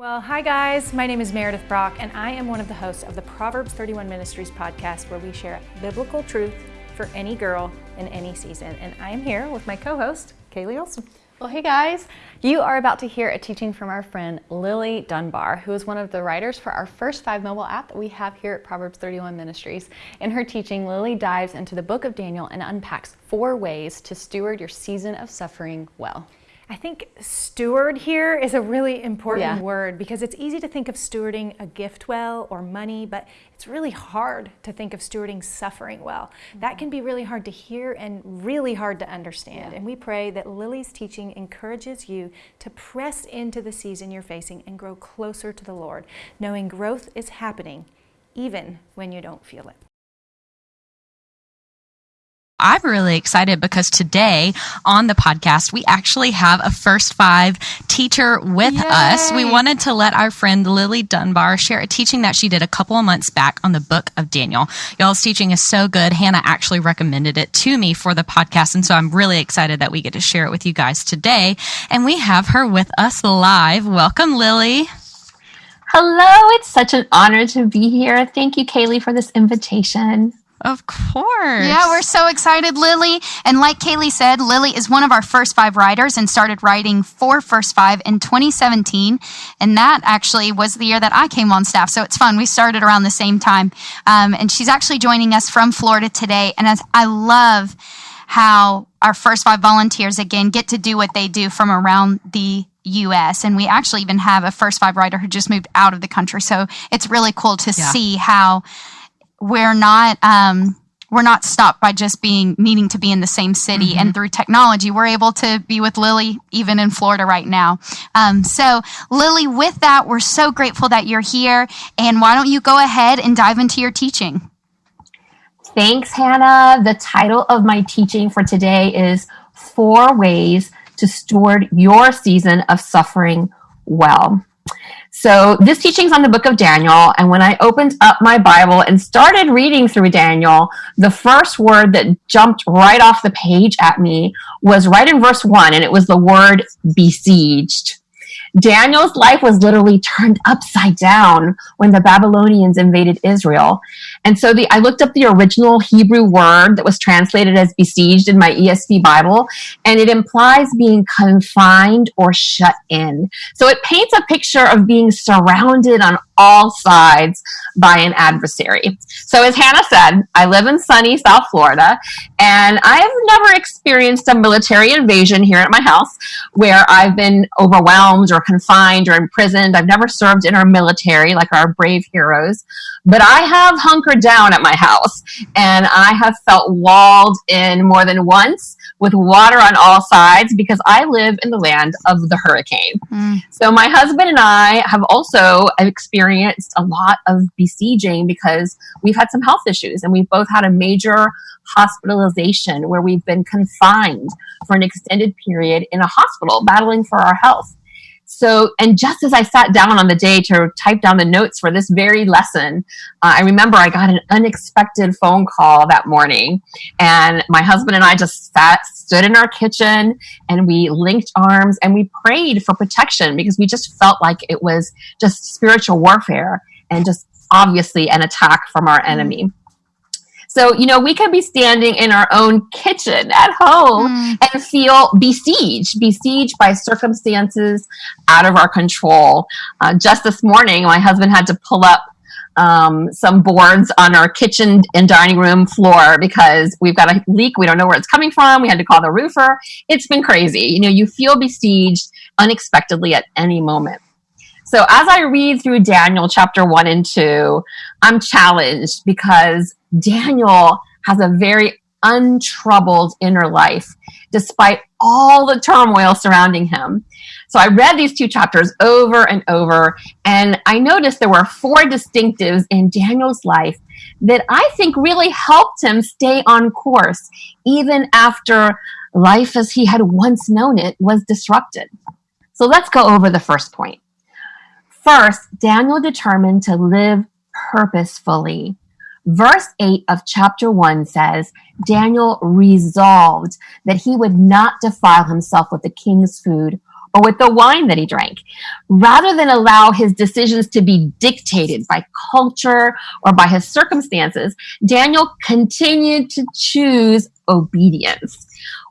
Well, hi guys. My name is Meredith Brock, and I am one of the hosts of the Proverbs 31 Ministries podcast, where we share biblical truth for any girl in any season. And I am here with my co host, Kaylee Olson. Well, hey guys, you are about to hear a teaching from our friend Lily Dunbar, who is one of the writers for our first five mobile app that we have here at Proverbs 31 Ministries. In her teaching, Lily dives into the book of Daniel and unpacks four ways to steward your season of suffering well. I think steward here is a really important Yeah. word because it's easy to think of stewarding a gift well or money, but it's really hard to think of stewarding suffering well. That can be really hard to hear and really hard to understand. Yeah. And we pray that Lily's teaching encourages you to press into the season you're facing and grow closer to the Lord, knowing growth is happening even when you don't feel it. I'm really excited because today on the podcast, we actually have a first five teacher with us. We wanted to let our friend Lily Dunbar share a teaching that she did a couple of months back on the book of Daniel. Y'all's teaching is so good. Hannah actually recommended it to me for the podcast. And so I'm really excited that we get to share it with you guys today. And we have her with us live. Welcome, Lily. Hello, it's such an honor to be here. Thank you, Kaylee, for this invitation. Of course. Yeah, we're so excited, Lily. And like Kaylee said, Lily is one of our first five writers and started writing for First Five in 2017. And that actually was the year that I came on staff. So it's fun. We started around the same time. Um, and she's actually joining us from Florida today. And as I love how our first five volunteers again get to do what they do from around the US. And we actually even have a first five writer who just moved out of the country. So it's really cool to Yeah. see how we're not um, we're not stopped by just being needing to be in the same city. And through technology we're able to be with lily even in florida right now. Um, so lily with that we're so grateful that you're here. And why don't you go ahead and dive into your teaching? Thanks, Hannah. The title of my teaching for today is Four Ways to Steward Your Season of Suffering Well. So, this teaching's on the book of Daniel. And when I opened up my Bible and started reading through Daniel, the first word that jumped right off the page at me was right in verse one, and it was the word besieged. Daniel's life was literally turned upside down when the Babylonians invaded Israel. And so the I looked up the original Hebrew word that was translated as besieged in my ESV Bible, and it implies being confined or shut in. So it paints a picture of being surrounded on all sides by an adversary. So as Hannah said, I live in sunny South Florida, and I have never experienced a military invasion here at my house where I've been overwhelmed or confined or imprisoned. I've never served in our military like our brave heroes, but I have hunkered down at my house and I have felt walled in more than once with water on all sides because I live in the land of the hurricane. Hmm. So my husband and I have also experienced a lot of besieging because we've had some health issues and we've both had a major hospitalization where we've been confined for an extended period in a hospital battling for our health. So, and just as I sat down on the day to type down the notes for this very lesson, uh, I remember I got an unexpected phone call that morning, and my husband and I just sat, stood in our kitchen, and we linked arms and we prayed for protection because we just felt like it was just spiritual warfare and just obviously an attack from our enemy. So, you know, we can be standing in our own kitchen at home and feel besieged, besieged by circumstances out of our control. Uh, just this morning, my husband had to pull up um, some boards on our kitchen and dining room floor because we've got a leak. We don't know where it's coming from. We had to call the roofer. It's been crazy. You know, you feel besieged unexpectedly at any moment. So as I read through Daniel chapter one and two, I'm challenged because Daniel has a very untroubled inner life despite all the turmoil surrounding him. So I read these two chapters over and over, and I noticed there were four distinctives in Daniel's life that I think really helped him stay on course, even after life as he had once known it was disrupted. So let's go over the first point. First, Daniel determined to live purposefully. Verse 8 of chapter 1 says, Daniel resolved that he would not defile himself with the king's food or with the wine that he drank. Rather than allow his decisions to be dictated by culture or by his circumstances, Daniel continued to choose obedience.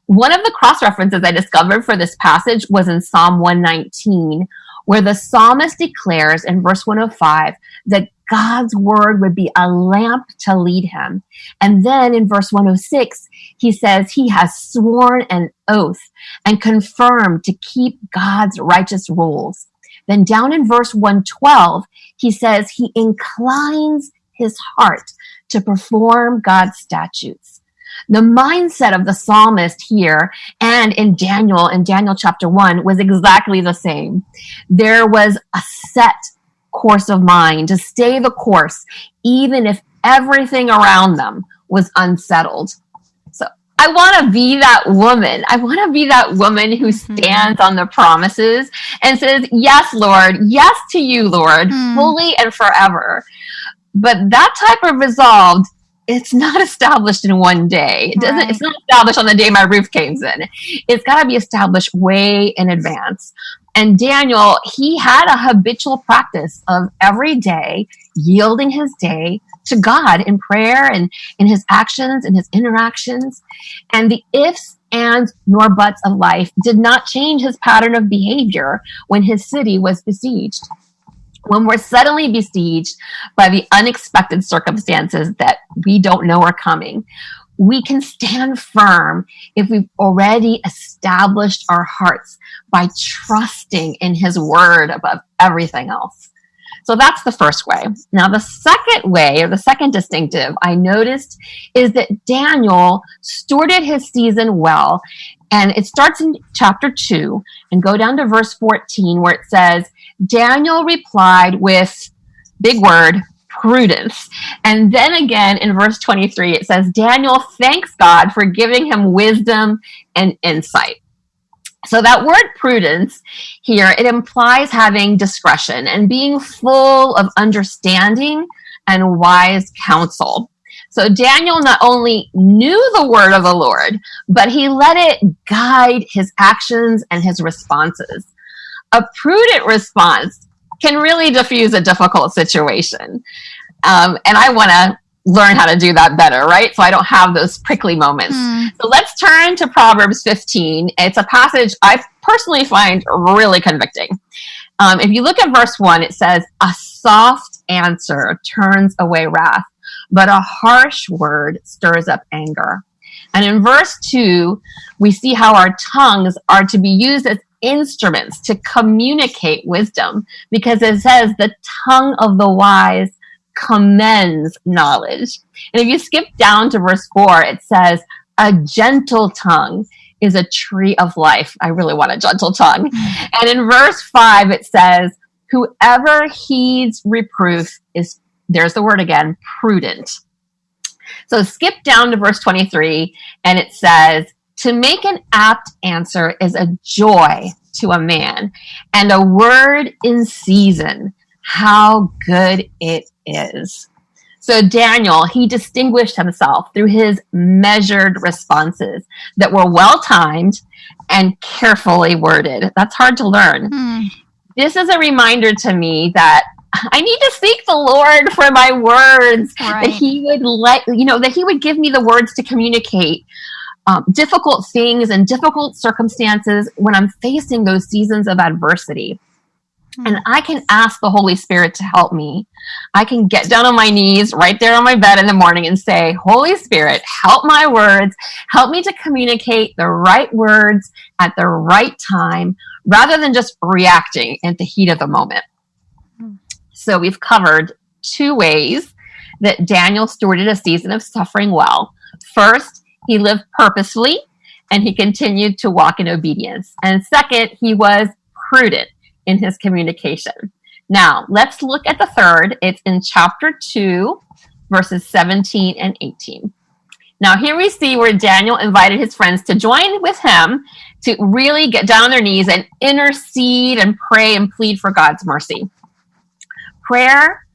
One of the cross references I discovered for this passage was in Psalm 119, where the psalmist declares in verse 105 that God's word would be a lamp to lead him. And then in verse 106, he says he has sworn an oath and confirmed to keep God's righteous rules. Then down in verse 112, he says he inclines his heart to perform God's statutes. The mindset of the psalmist here and in Daniel, in Daniel chapter 1, was exactly the same. There was a set course of mind, to stay the course, even if everything around them was unsettled. So I want to be that woman. I want to be that woman who mm-hmm. stands on the promises and says, Yes, Lord, yes to you, Lord, mm. fully and forever. But that type of resolve it's not established in one day. It doesn't, right. It's not established on the day my roof caves in. It's got to be established way in advance. And Daniel, he had a habitual practice of every day yielding his day to God in prayer and in his actions and his interactions. And the ifs, ands, nor buts of life did not change his pattern of behavior when his city was besieged. When we're suddenly besieged by the unexpected circumstances that we don't know are coming, we can stand firm if we've already established our hearts by trusting in his word above everything else. So that's the first way. Now, the second way, or the second distinctive I noticed is that Daniel stewarded his season well. And it starts in chapter 2 and go down to verse 14 where it says, Daniel replied with, big word, prudence. And then again in verse 23, it says, Daniel thanks God for giving him wisdom and insight. So that word prudence here, it implies having discretion and being full of understanding and wise counsel. So Daniel not only knew the word of the Lord, but he let it guide his actions and his responses. A prudent response can really diffuse a difficult situation. Um, and I want to learn how to do that better, right? So I don't have those prickly moments. Mm. So let's turn to Proverbs 15. It's a passage I personally find really convicting. Um, if you look at verse 1, it says, A soft answer turns away wrath, but a harsh word stirs up anger. And in verse 2, we see how our tongues are to be used as instruments to communicate wisdom because it says the tongue of the wise commends knowledge. And if you skip down to verse 4, it says, A gentle tongue is a tree of life. I really want a gentle tongue. And in verse 5, it says, Whoever heeds reproof is, there's the word again, prudent. So skip down to verse 23, and it says, To make an apt answer is a joy to a man, and a word in season, how good it is. So Daniel, he distinguished himself through his measured responses that were well timed and carefully worded. That's hard to learn. Hmm. This is a reminder to me that I need to seek the Lord for my words, right. that he would let, you know, that he would give me the words to communicate um, difficult things and difficult circumstances when I'm facing those seasons of adversity. And hmm. I can ask the Holy Spirit to help me. I can get down on my knees right there on my bed in the morning and say, Holy Spirit, help my words. Help me to communicate the right words at the right time rather than just reacting at the heat of the moment. Hmm. So we've covered two ways that Daniel stewarded a season of suffering well. First, he lived purposefully and he continued to walk in obedience. And second, he was prudent in his communication. Now, let's look at the third. It's in chapter 2, verses 17 and 18. Now, here we see where Daniel invited his friends to join with him to really get down on their knees and intercede and pray and plead for God's mercy. Prayer,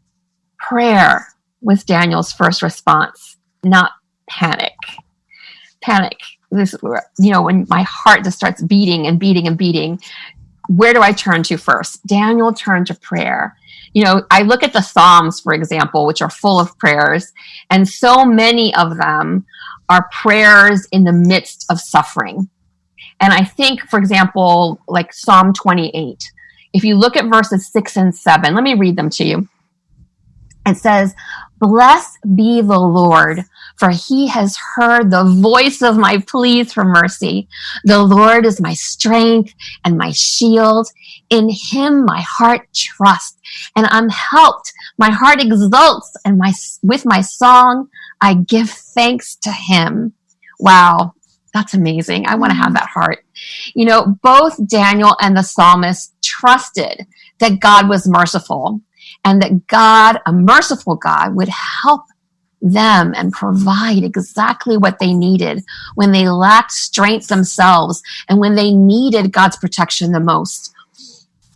prayer was Daniel's first response, not panic. Panic, this, you know, when my heart just starts beating and beating and beating, where do I turn to first? Daniel turned to prayer. You know, I look at the Psalms, for example, which are full of prayers, and so many of them are prayers in the midst of suffering. And I think, for example, like Psalm 28, if you look at verses six and seven, let me read them to you. It says, Blessed be the Lord, for he has heard the voice of my pleas for mercy. The Lord is my strength and my shield. In him my heart trusts, and I'm helped. My heart exults, and my with my song I give thanks to him. Wow, that's amazing. I want to have that heart. You know, both Daniel and the psalmist trusted that God was merciful and that God, a merciful God, would help them and provide exactly what they needed when they lacked strength themselves and when they needed God's protection the most.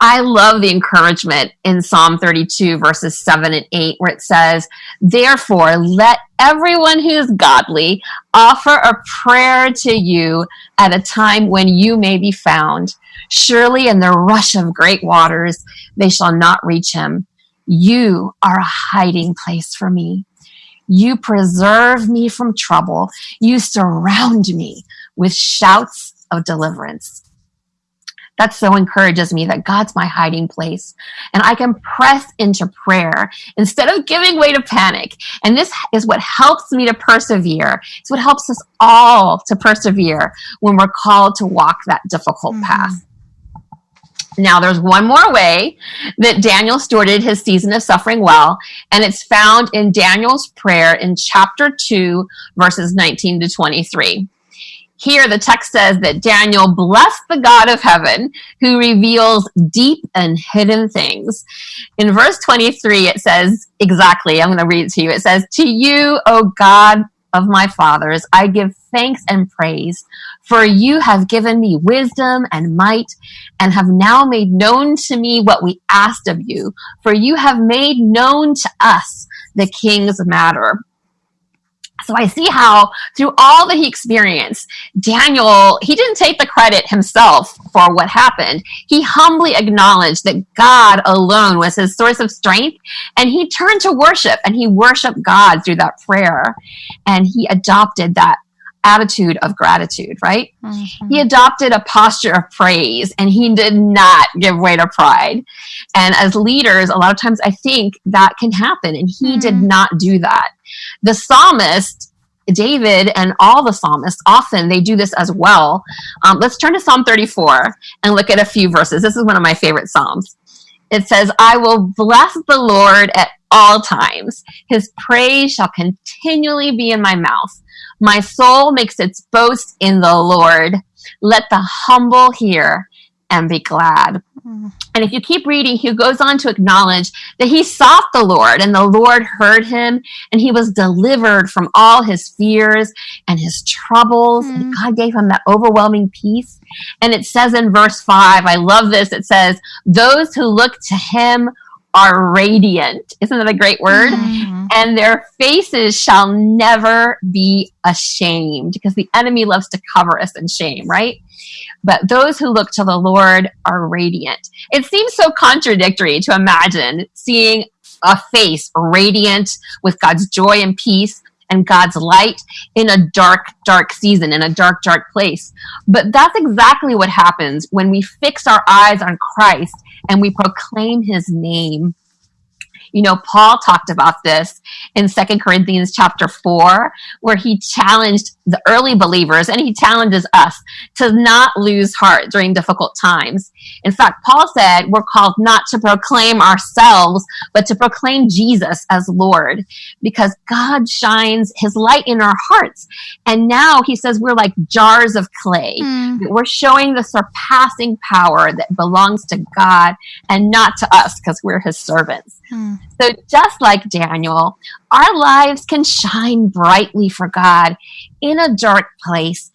I love the encouragement in Psalm 32, verses 7 and 8, where it says, Therefore, let everyone who is godly offer a prayer to you at a time when you may be found. Surely in the rush of great waters, they shall not reach him. You are a hiding place for me. You preserve me from trouble. You surround me with shouts of deliverance. That so encourages me that God's my hiding place and I can press into prayer instead of giving way to panic. And this is what helps me to persevere. It's what helps us all to persevere when we're called to walk that difficult mm-hmm. path. Now, there's one more way that Daniel stewarded his season of suffering well, and it's found in Daniel's prayer in chapter 2, verses 19 to 23. Here, the text says that Daniel blessed the God of heaven who reveals deep and hidden things. In verse 23, it says exactly, I'm going to read it to you. It says, To you, O God of my fathers, I give thanks and praise, for you have given me wisdom and might, and have now made known to me what we asked of you, for you have made known to us the king's matter. So I see how through all that he experienced, Daniel, he didn't take the credit himself for what happened. He humbly acknowledged that God alone was his source of strength and he turned to worship and he worshiped God through that prayer and he adopted that attitude of gratitude, right? Mm-hmm. He adopted a posture of praise and he did not give way to pride. And as leaders, a lot of times I think that can happen and he mm-hmm. did not do that. The psalmist, David and all the psalmists, often they do this as well. Um, let's turn to Psalm 34 and look at a few verses. This is one of my favorite Psalms. It says, I will bless the Lord at all times. His praise shall continually be in my mouth. My soul makes its boast in the Lord. Let the humble hear and be glad. Mm. And if you keep reading, he goes on to acknowledge that he sought the Lord and the Lord heard him and he was delivered from all his fears and his troubles. Mm. And God gave him that overwhelming peace. And it says in verse five, I love this. It says, those who look to him are radiant. Isn't that a great word? Mm-hmm. And their faces shall never be ashamed because the enemy loves to cover us in shame, right? But those who look to the Lord are radiant. It seems so contradictory to imagine seeing a face radiant with God's joy and peace and God's light in a dark, dark season, in a dark, dark place. But that's exactly what happens when we fix our eyes on Christ and we proclaim his name. You know, Paul talked about this in Second Corinthians chapter 4, where he challenged the early believers and he challenges us to not lose heart during difficult times. In fact, Paul said we're called not to proclaim ourselves, but to proclaim Jesus as Lord because God shines his light in our hearts. And now he says we're like jars of clay. Mm. We're showing the surpassing power that belongs to God and not to us because we're his servants. Mm. So just like Daniel, our lives can shine brightly for God in a dark place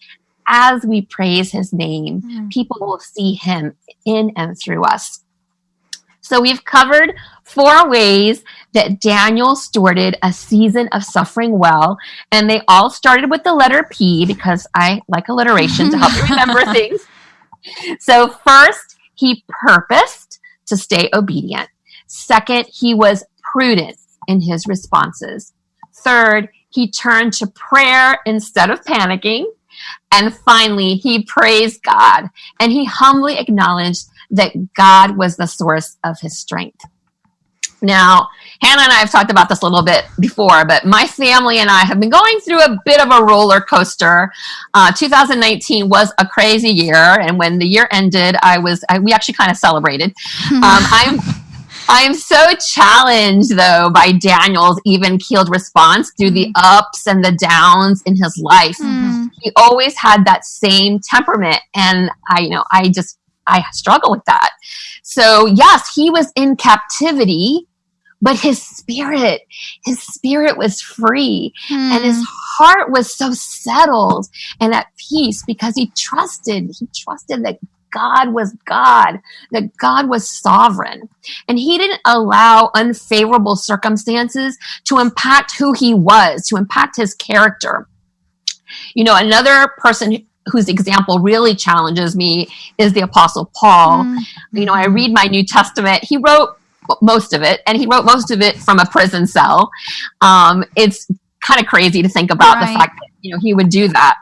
as we praise his name. Mm. People will see him in and through us. So we've covered four ways that Daniel stewarded a season of suffering well, and they all started with the letter P because I like alliteration to help you remember things. So first, he purposed to stay obedient. Second, he was prudent in his responses. Third, he turned to prayer instead of panicking. And finally, he praised God and he humbly acknowledged that God was the source of his strength. Now, Hannah and I have talked about this a little bit before, but my family and I have been going through a bit of a roller coaster. Uh, 2019 was a crazy year, and when the year ended, I was I, we actually kind of celebrated. Um, I'm I'm so challenged though by Daniel's even keeled response through the ups and the downs in his life. Mm. He always had that same temperament, and I, you know, I just I struggle with that. So yes, he was in captivity, but his spirit, his spirit was free, and his heart was so settled and at peace because he trusted. He trusted that God was God, that God was sovereign. And he didn't allow unfavorable circumstances to impact who he was, to impact his character. You know, another person whose example really challenges me is the Apostle Paul. You know, I read my New Testament. He wrote most of it, and he wrote most of it from a prison cell. Um, it's kind of crazy to think about Right. the fact that you know he would do that.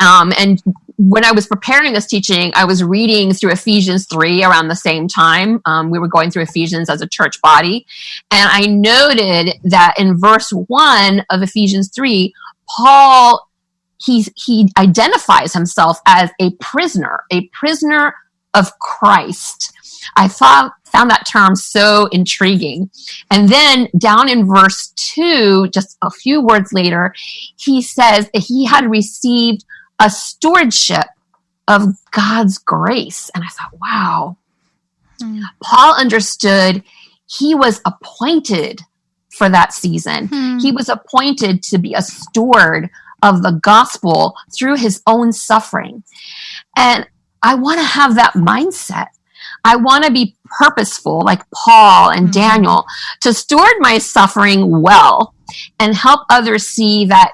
Um, and when I was preparing this teaching, I was reading through Ephesians 3 around the same time. Um, we were going through Ephesians as a church body. And I noted that in verse 1 of Ephesians 3, Paul, he's, he identifies himself as a prisoner, a prisoner of Christ. I thought, found that term so intriguing. And then down in verse 2, just a few words later, he says that he had received a stewardship of God's grace. And I thought, wow. Hmm. Paul understood he was appointed for that season. Hmm. He was appointed to be a steward of the gospel through his own suffering. And I want to have that mindset. I want to be purposeful, like Paul and Mhm. Daniel, to steward my suffering well and help others see that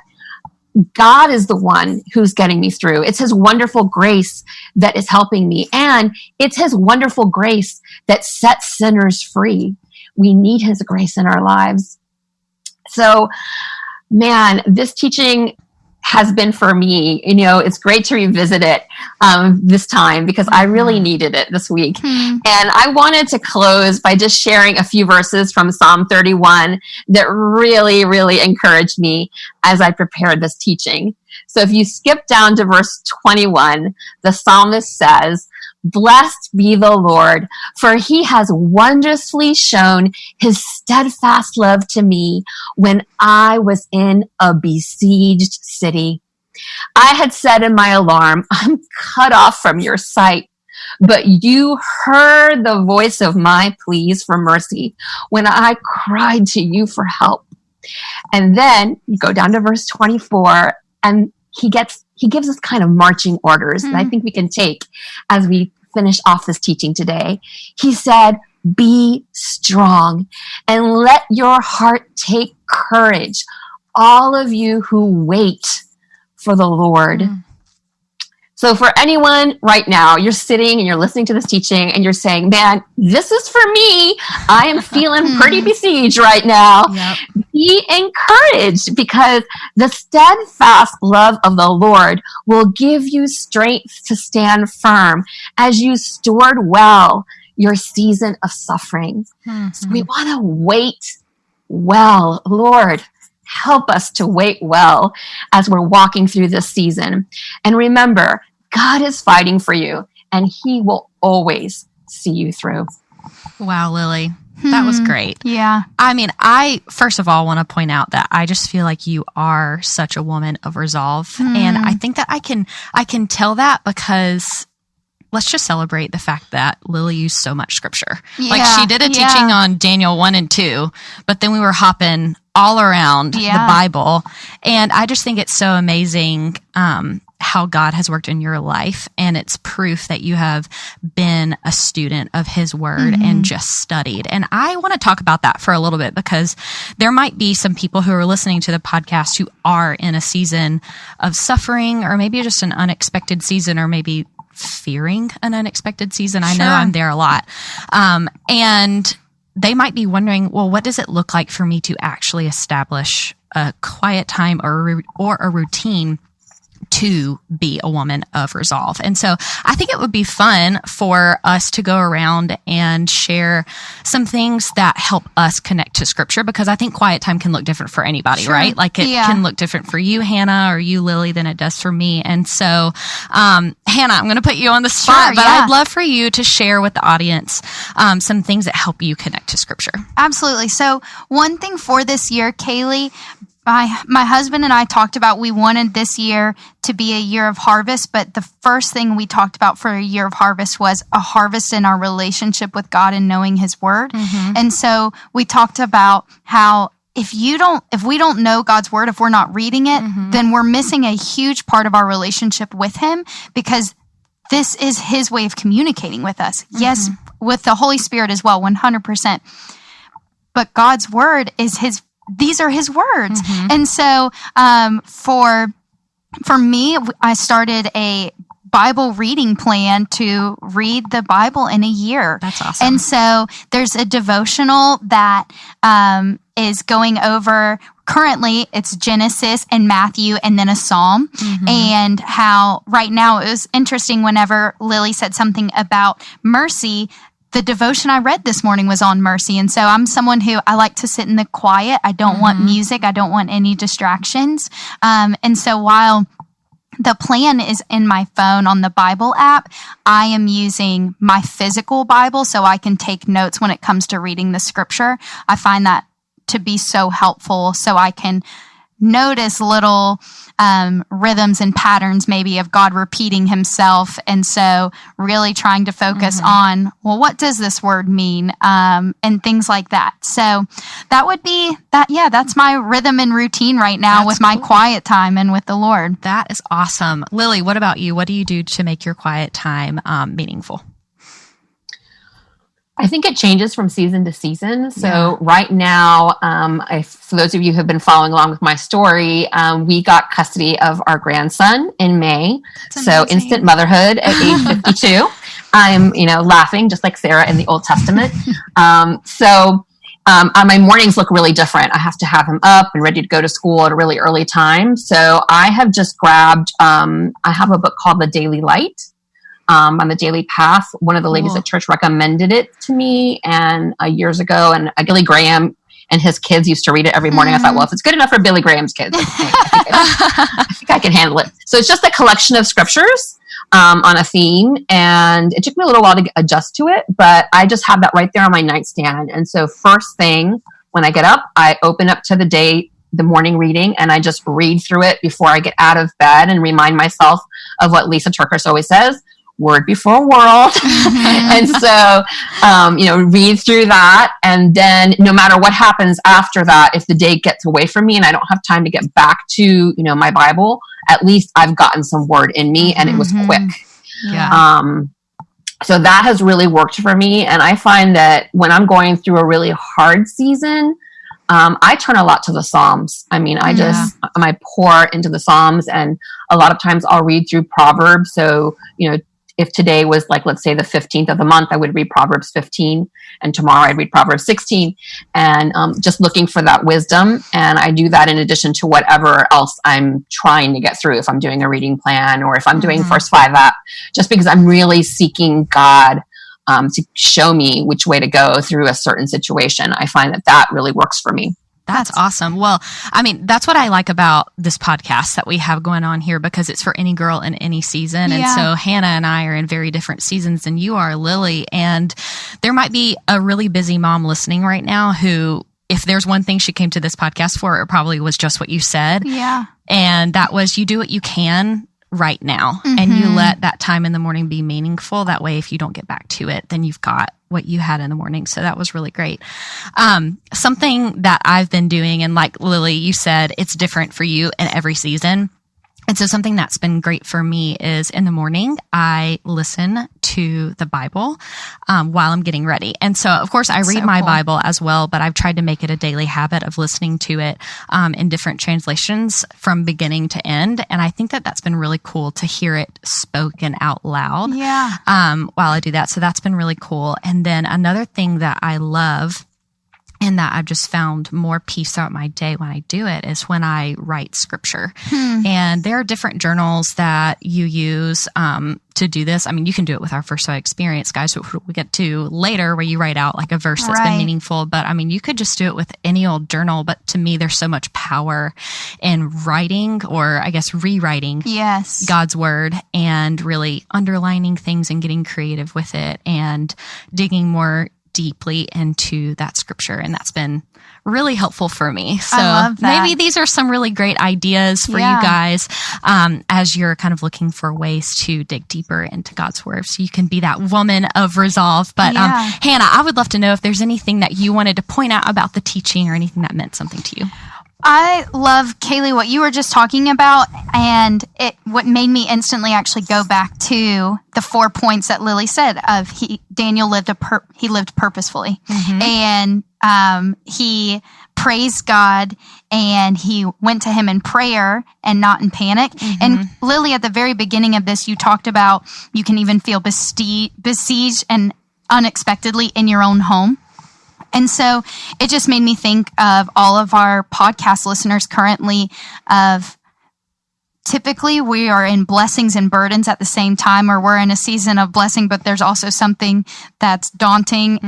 God is the one who's getting me through. It's His wonderful grace that is helping me. And it's His wonderful grace that sets sinners free. We need His grace in our lives. So, man, this teaching has been for me. You know, it's great to revisit it um, this time because I really needed it this week. Hmm. And I wanted to close by just sharing a few verses from Psalm 31 that really, really encouraged me as I prepared this teaching. So if you skip down to verse 21, the psalmist says, Blessed be the Lord, for he has wondrously shown his steadfast love to me when I was in a besieged city. I had said in my alarm, I'm cut off from your sight. But you heard the voice of my pleas for mercy when I cried to you for help. And then you go down to verse 24 and he gets he gives us kind of marching orders that I Hmm. think we can take as we finish off this teaching today. He said, "Be strong and let your heart take courage, all of you who wait for the Lord." Hmm. So for anyone right now, you're sitting and you're listening to this teaching and you're saying, "Man, this is for me. I am feeling pretty besieged right now." Yep. be encouraged because the steadfast love of the Lord will give you strength to stand firm as you stored well your season of suffering. So we mm-hmm. want to wait well. Lord, help us to wait well as we're walking through this season. And remember, God is fighting for you and he will always see you through. Wow, Lily. That was Hmm. great. Yeah. I mean, I first of all want to point out that I just feel like you are such a woman of resolve, and I think that I can I can tell that because let's just celebrate the fact that Lily used so much scripture. like she did a yeah. teaching on Daniel one and two, but then we were hopping all around Yeah. the Bible, and I just think it's so amazing. Um, how God has worked in your life, and it's proof that you have been a student of His Word Mm-hmm. and just studied. And I want to talk about that for a little bit because there might be some people who are listening to the podcast who are in a season of suffering, or maybe just an unexpected season, or maybe fearing an unexpected season. I know I'm there a lot. Um, and they might be wondering, well, what does it look like for me to actually establish a quiet time or or a routine to be a woman of resolve. And so I think it would be fun for us to go around and share some things that help us connect to scripture because I think quiet time can look different for anybody, right? Like it Yeah. can look different for you, Hannah, or you, Lily, than it does for me. And so, um, Hannah, I'm going to put you on the spot, Sure, but yeah. I'd love for you to share with the audience um, some things that help you connect to scripture. Absolutely. So, one thing for this year, Kaylee, my my husband and I talked about we wanted this year to be a year of harvest, but the first thing we talked about for a year of harvest was a harvest in our relationship with God and knowing his word. Mm-hmm. And so we talked about how if you don't if we don't know God's word, if we're not reading it, mm-hmm. then we're missing a huge part of our relationship with him because this is his way of communicating with us. Mm-hmm. Yes, with the Holy Spirit as well, 100%. But God's word is his these are his words. And so um for for me I started a Bible reading plan to read the Bible in a year. That's awesome. And so there's a devotional that um, is going over currently it's Genesis and Matthew and then a psalm. And how right now it was interesting whenever Lily said something about mercy. The devotion I read this morning was on mercy. And so I'm someone who I like to sit in the quiet. I don't want music. I don't want any distractions. Um, and so while the plan is in my phone on the Bible app. I am using my physical Bible so I can take notes when it comes to reading the scripture. I find that to be so helpful so I can notice little um, rhythms and patterns maybe of God repeating himself. And so really trying to focus on, well, what does this word mean? Um, and things like that. So that would be that. Yeah, that's my rhythm and routine right now That's with my cool. quiet time and with the Lord. That is awesome. Lily, what about you? What do you do to make your quiet time um, meaningful? I think it changes from season to season. So Yeah. right now, um, I, for those of you who have been following along with my story, um, we got custody of our grandson in May. so amazing. instant motherhood at age 52. I'm, you know, laughing just like Sarah in the Old Testament. Um, so um, uh, my mornings look really different. I have to have him up and ready to go to school at a really early time. So I have just grabbed. Um, I have a book called The Daily Light um, on the Daily Path. One of the ladies Cool. at church recommended it to me, and uh, years ago, and uh, Billy Graham and his kids used to read it every morning. I thought, well, if it's good enough for Billy Graham's kids, I think I, I think I can handle it. So it's just a collection of scriptures um, on a theme, and it took me a little while to adjust to it, but I just have that right there on my nightstand. And so first thing when I get up, I open up to the day. The morning reading, and I just read through it before I get out of bed and remind myself of what Lysa TerKeurst always says word before world. and so, um, you know, read through that. And then no matter what happens after that, if the day gets away from me and I don't have time to get back to, you know, my Bible, at least I've gotten some word in me and it was Mhm. quick. Yeah. Um, so that has really worked for me. And I find that when I'm going through a really hard season, um, I turn a lot to the Psalms. I mean, I just, I pour into the Psalms and a lot of times I'll read through Proverbs. So, you know, if today was like, let's say the 15th of the month, I would read Proverbs 15 and tomorrow I'd read Proverbs 16 and um, just looking for that wisdom. And I do that in addition to whatever else I'm trying to get through. If I'm doing a reading plan or if I'm doing Mhm. first five app, just because I'm really seeking God um, to show me which way to go through a certain situation. I find that that really works for me. That's That's- awesome. Well, I mean, that's what I like about this podcast that we have going on here because it's for any girl in any season. And so Hannah and I are in very different seasons than you are, Lily. And there might be a really busy mom listening right now who, if there's one thing she came to this podcast for, it probably was just what you said. Yeah. And that was you do what you can right now and you Mhm. let that time in the morning be meaningful. That way, if you don't get back to it, then you've got what you had in the morning. So that was really great. Um, something that I've been doing, and like Lily, you said, it's different for you in every season. And so something that's been great for me is in the morning, I listen to the Bible um, while I'm getting ready. And so, of course, I read so my cool. Bible as well, but I've tried to make it a daily habit of listening to it um, in different translations from beginning to end. And I think that that's been really cool to hear it spoken out loud Yeah. um, while I do that. So that's been really cool. And then another thing that I love and that I've just found more peace throughout my day when I do it is when I write scripture. And there are different journals that you use um, to do this. I mean, you can do it with our first sight experience, guys, which we get to later, where you write out like a verse that's Right. been meaningful. But I mean, you could just do it with any old journal. But to me, there's so much power in writing, or I guess rewriting Yes. God's word and really underlining things and getting creative with it and digging more deeply into that scripture. And that's been really helpful for me. So maybe these are some really great ideas for Yeah. you guys um, as you're kind of looking for ways to dig deeper into God's word so you can be that woman of resolve. But Yeah. um, Hannah, I would love to know if there's anything that you wanted to point out about the teaching or anything that meant something to you. I love Kaylee what you were just talking about, and it what made me instantly actually go back to the four points that Lily said of he Daniel lived a pur- he lived purposefully, and um, he praised God and he went to him in prayer and not in panic. And Lily, at the very beginning of this, you talked about you can even feel besieged and unexpectedly in your own home. And so it just made me think of all of our podcast listeners currently of typically we are in blessings and burdens at the same time or we're in a season of blessing but there's also something that's daunting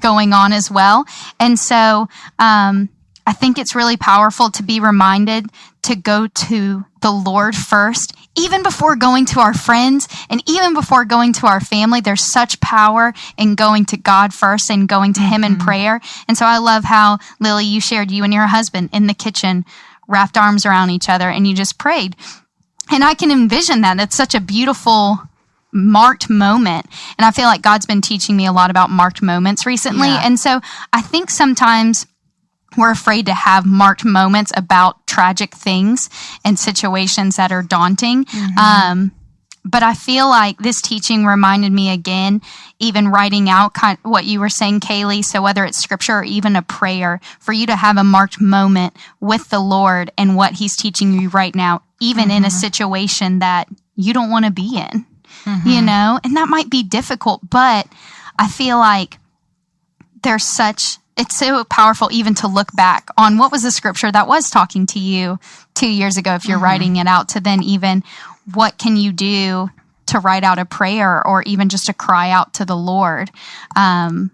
going on as well. And so um, i think it's really powerful to be reminded to go to the lord first even before going to our friends and even before going to our family there's such power in going to god first and going to him in mm-hmm. prayer and so i love how lily you shared you and your husband in the kitchen wrapped arms around each other and you just prayed and I can envision that. It's such a beautiful marked moment. And I feel like God's been teaching me a lot about marked moments recently. Yeah. And so I think sometimes we're afraid to have marked moments about tragic things and situations that are daunting. Mm-hmm. Um, but I feel like this teaching reminded me again, even writing out kind what you were saying, Kaylee. So whether it's scripture or even a prayer, for you to have a marked moment with the Lord and what He's teaching you right now, even in a mm-hmm. situation that you don't want to be in, mm-hmm. you know, and that might be difficult, but I feel like there's such it's so powerful even to look back on what was the scripture that was talking to you two years ago if you're writing it out to then even what can you do to write out a prayer or even just to cry out to the lord? Um,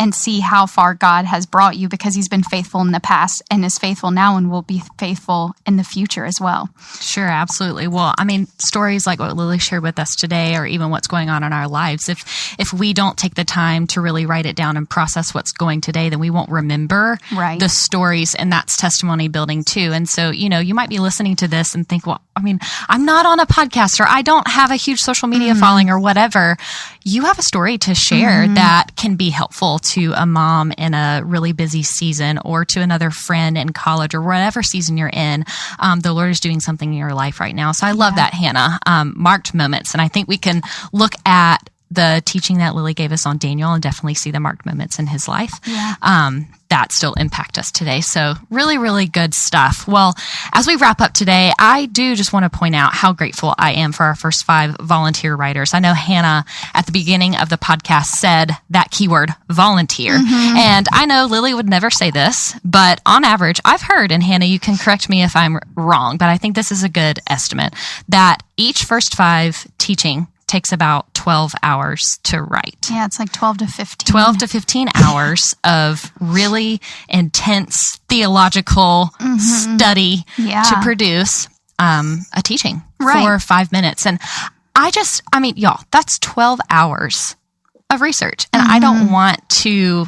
and see how far god has brought you because he's been faithful in the past and is faithful now and will be faithful in the future as well Sure, absolutely. Well, I mean, stories like what Lily shared with us today, or even what's going on in our lives, if if we don't take the time to really write it down and process what's going today, then we won't remember Right. the stories, and that's testimony building too. And so, you know, you might be listening to this and think, well, I mean, I'm not on a podcast, or I don't have a huge social media mm-hmm. following, or whatever. You have a story to share mm-hmm. that can be helpful to a mom in a really busy season, or to another friend in college, or whatever season you're in. Um, the Lord is doing something in your life right now. So I love that, Hannah. Um, marked moments. And I think we can look at the teaching that Lily gave us on Daniel and definitely see the marked moments in his life. Yeah. Um, that still impact us today. So really, really good stuff. Well, as we wrap up today, I do just want to point out how grateful I am for our first five volunteer writers. I know Hannah at the beginning of the podcast said that keyword volunteer. Mm-hmm. And I know Lily would never say this, but on average, I've heard, and Hannah, you can correct me if I'm wrong, but I think this is a good estimate that each first five teaching takes about 12 hours to write. yeah it's like 12 to 15 12 to 15 hours of really intense theological study Mm-hmm. Yeah. to produce um, a teaching Right. for five minutes. And I just, I mean, y'all, that's 12 hours of research. And I Mm-hmm. don't want to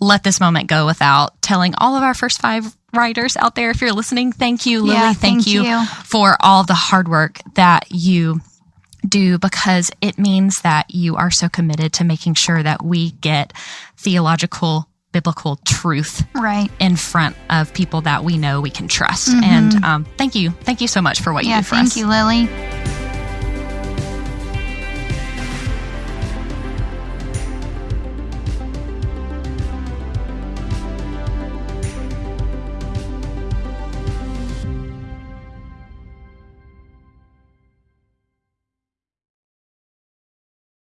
let this moment go without telling all of our first five writers out there, if you're listening, thank you, Lily. Yeah, thank, thank you, you. for all the hard work that you do because it means that you are so committed to making sure that we get theological biblical truth Right. in front of people that we know we can trust. And um, thank you. Thank you so much for what you do for thank us. you, Lily.